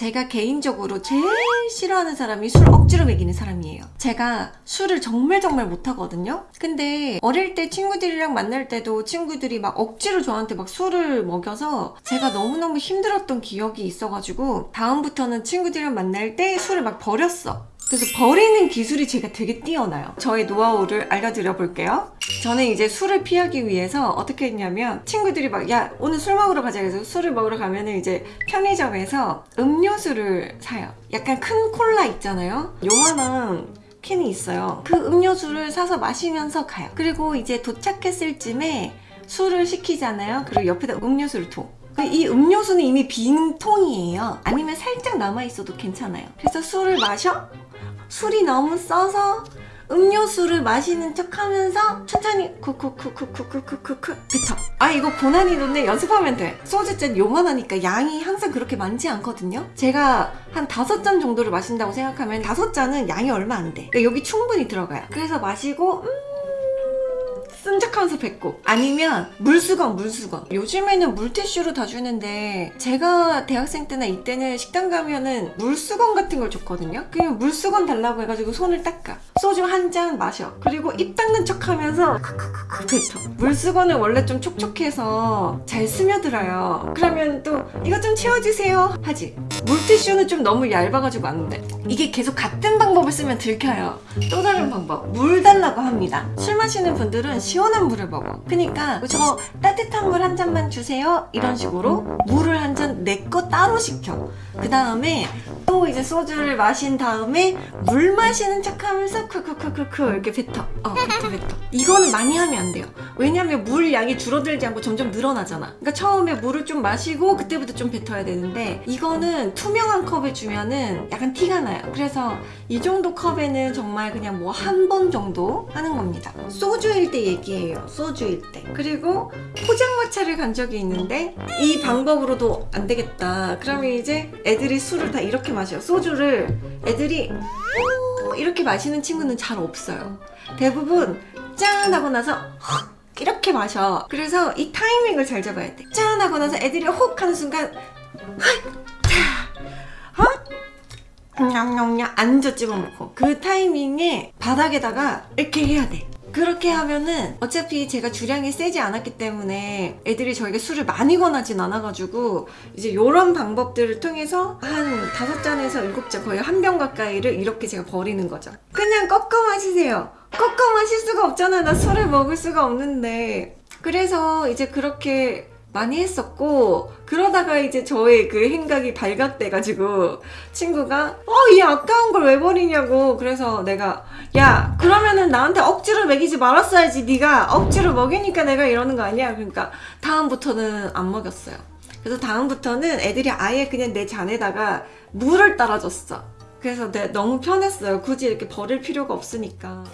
제가 개인적으로 제일 싫어하는 사람이 술 억지로 먹이는 사람이에요. 제가 술을 정말 정말 못하거든요. 근데 어릴 때 친구들이랑 만날 때도 친구들이 막 억지로 저한테 막 술을 먹여서 제가 너무너무 힘들었던 기억이 있어가지고 다음부터는 친구들이랑 만날 때 술을 막 버렸어. 그래서 버리는 기술이 제가 되게 뛰어나요. 저의 노하우를 알려드려 볼게요. 저는 이제 술을 피하기 위해서 어떻게 했냐면 친구들이 막 야 오늘 술 먹으러 가자 그래서 술을 먹으러 가면은 이제 편의점에서 음료수를 사요. 약간 큰 콜라 있잖아요. 요만한 캔이 있어요. 그 음료수를 사서 마시면서 가요. 그리고 이제 도착했을 쯤에 술을 시키잖아요. 그리고 옆에다 음료수를 둬. 그이 음료수는 이미 빈 통이에요. 아니면 살짝 남아있어도 괜찮아요. 그래서 술을 마셔? 술이 너무 써서 음료수를 마시는 척 하면서 천천히 쿠쿠쿠쿠쿠쿠쿠쿠 뱉어. 아 이거 고난이도인데 연습하면 돼. 소주잔 요만하니까 양이 항상 그렇게 많지 않거든요. 제가 한 다섯 잔 정도를 마신다고 생각하면 다섯 잔은 양이 얼마 안돼. 그러니까 여기 충분히 들어가요. 그래서 마시고 음... 쓴 척하면서 뱉고 아니면 물수건 물수건. 요즘에는 물티슈로 다 주는데 제가 대학생 때나 이때는 식당 가면은 물수건 같은 걸 줬거든요? 그냥 물수건 달라고 해가지고 손을 닦아. 소주 한 잔 마셔. 그리고 입 닦는 척 하면서 크크크크 뱉어 물수건은 원래 좀 촉촉해서 잘 스며들어요. 그러면 또 이거 좀 채워주세요. 하지 물티슈는 좀 너무 얇아가지고 안 돼. 이게 계속 같은 방법을 쓰면 들켜요. 또 다른 방법. 물 달라고 합니다. 술 마시는 분들은 시원한 물을 먹어. 그러니까 저 따뜻한 물 한 잔만 주세요. 이런 식으로 물을 내 거 따로 시켜. 그 다음에 또 이제 소주를 마신 다음에 물 마시는 척 하면서 크크크크크 이렇게 뱉어. 어 뱉어 뱉어. 이거는 많이 하면 안 돼요. 왜냐면 물 양이 줄어들지 않고 점점 늘어나잖아. 그러니까 처음에 물을 좀 마시고 그때부터 좀 뱉어야 되는데 이거는 투명한 컵을 주면은 약간 티가 나요. 그래서 이 정도 컵에는 정말 그냥 뭐 한 번 정도 하는 겁니다. 소주일 때 얘기해요. 소주일 때. 그리고 포장 마차를 간 적이 있는데 이 방법으로도 안 되겠다. 그러면 이제 애들이 술을 다 이렇게 마셔요. 소주를 애들이 오 이렇게 마시는 친구는 잘 없어요. 대부분 짠 하고 나서 헉! 이렇게 마셔. 그래서 이 타이밍을 잘 잡아야 돼짠 하고 나서 애들이 혹 하는 순간 냠냠냠 앉아 집어먹고 그 타이밍에 바닥에다가 이렇게 해야 돼 그렇게 하면은 어차피 제가 주량이 세지 않았기 때문에 애들이 저에게 술을 많이 권하진 않아가지고 이제 요런 방법들을 통해서 한 다섯 잔에서 일곱 잔 거의 한 병 가까이를 이렇게 제가 버리는 거죠. 그냥 꺾어 마시세요. 꺾어 마실 수가 없잖아 나 술을 먹을 수가 없는데. 그래서 이제 그렇게 많이 했었고 그러다가 이제 저의 그 행각이 발각돼가지고 친구가 어 이 아까운 걸 왜 버리냐고 그래서 내가 야 그러면은 나한테 억지로 먹이지 말았어야지 네가 억지로 먹이니까 내가 이러는 거 아니야. 그러니까 다음부터는 안 먹였어요. 그래서 다음부터는 애들이 아예 그냥 내 잔에다가 물을 따라줬어. 그래서 내 너무 편했어요. 굳이 이렇게 버릴 필요가 없으니까